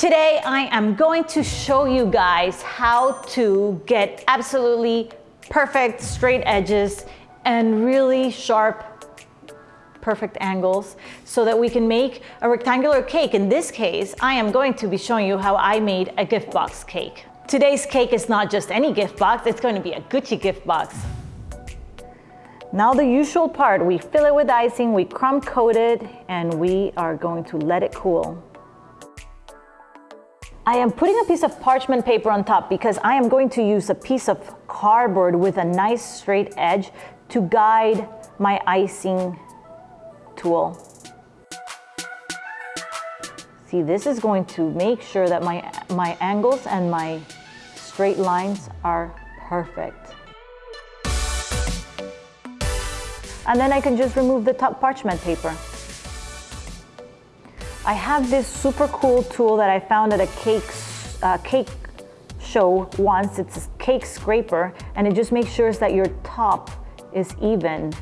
Today I am going to show you guys how to get absolutely perfect straight edges and really sharp perfect angles so that we can make a rectangular cake. In this case, I am going to be showing you how I made a gift box cake. Today's cake is not just any gift box, it's going to be a Gucci gift box. Now the usual part, we fill it with icing, we crumb coat it, and we are going to let it cool. I am putting a piece of parchment paper on top because I am going to use a piece of cardboard with a nice straight edge to guide my icing tool. See, this is going to make sure that my, my angles and my straight lines are perfect. And then I can just remove the top parchment paper. I have this super cool tool that I found at a cake, uh, cake show once. It's a cake scraper and it just makes sure that your top is even.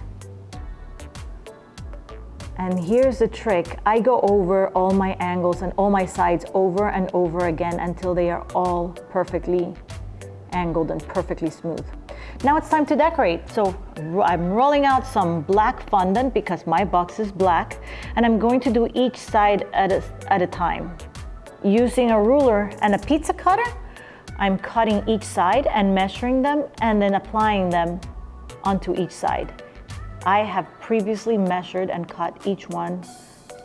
And here's the trick. I go over all my angles and all my sides over and over again until they are all perfectly angled and perfectly smooth. Now it's time to decorate. So I'm rolling out some black fondant because my box is black and I'm going to do each side at a, at a time. Using a ruler and a pizza cutter, I'm cutting each side and measuring them and then applying them onto each side. I have previously measured and cut each one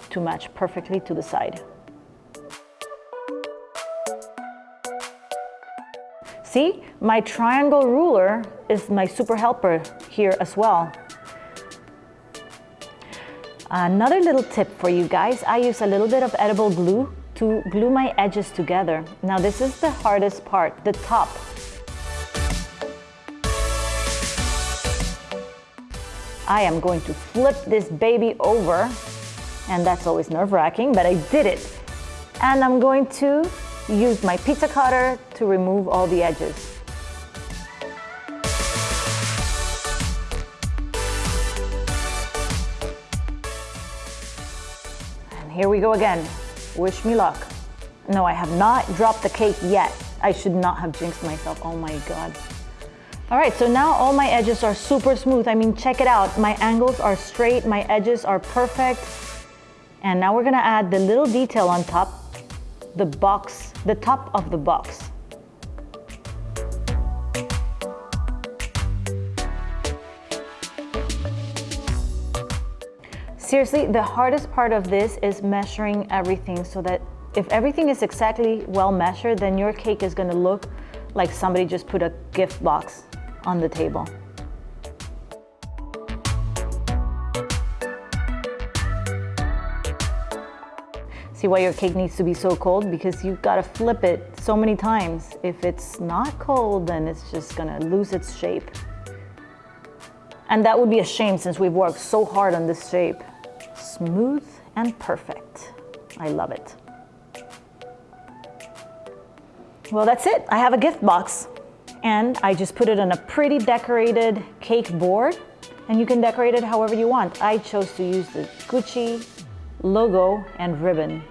to match perfectly to the side. See, my triangle ruler is my super helper here as well. Another little tip for you guys, I use a little bit of edible glue to glue my edges together. Now this is the hardest part, the top. I am going to flip this baby over and that's always nerve-wracking, but I did it. And I'm going to use my pizza cutter to remove all the edges. And here we go again. Wish me luck. No, I have not dropped the cake yet. I should not have jinxed myself. Oh my God. All right, so now all my edges are super smooth. I mean, check it out. My angles are straight, my edges are perfect. And now we're gonna add the little detail on top the box, the top of the box. Seriously, the hardest part of this is measuring everything so that if everything is exactly well measured, then your cake is gonna look like somebody just put a gift box on the table. See why your cake needs to be so cold? Because you've got to flip it so many times. If it's not cold, then it's just gonna lose its shape. And that would be a shame since we've worked so hard on this shape. Smooth and perfect. I love it. Well, that's it. I have a gift box and I just put it on a pretty decorated cake board and you can decorate it however you want. I chose to use the Gucci logo and ribbon.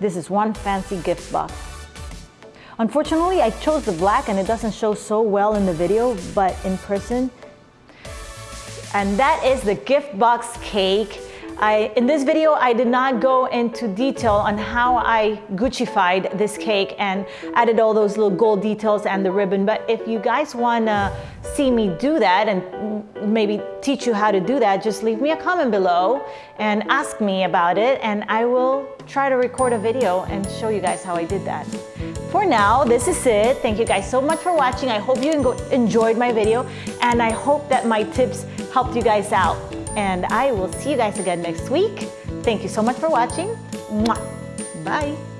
This is one fancy gift box. Unfortunately, I chose the black and it doesn't show so well in the video, but in person. And that is the gift box cake. I, in this video, I did not go into detail on how I Guccified this cake and added all those little gold details and the ribbon. But if you guys wanna see me do that and maybe teach you how to do that, just leave me a comment below and ask me about it and I will try to record a video and show you guys how I did that. For now, this is it. Thank you guys so much for watching. I hope you enjoyed my video and I hope that my tips helped you guys out and I will see you guys again next week. Thank you so much for watching. Bye.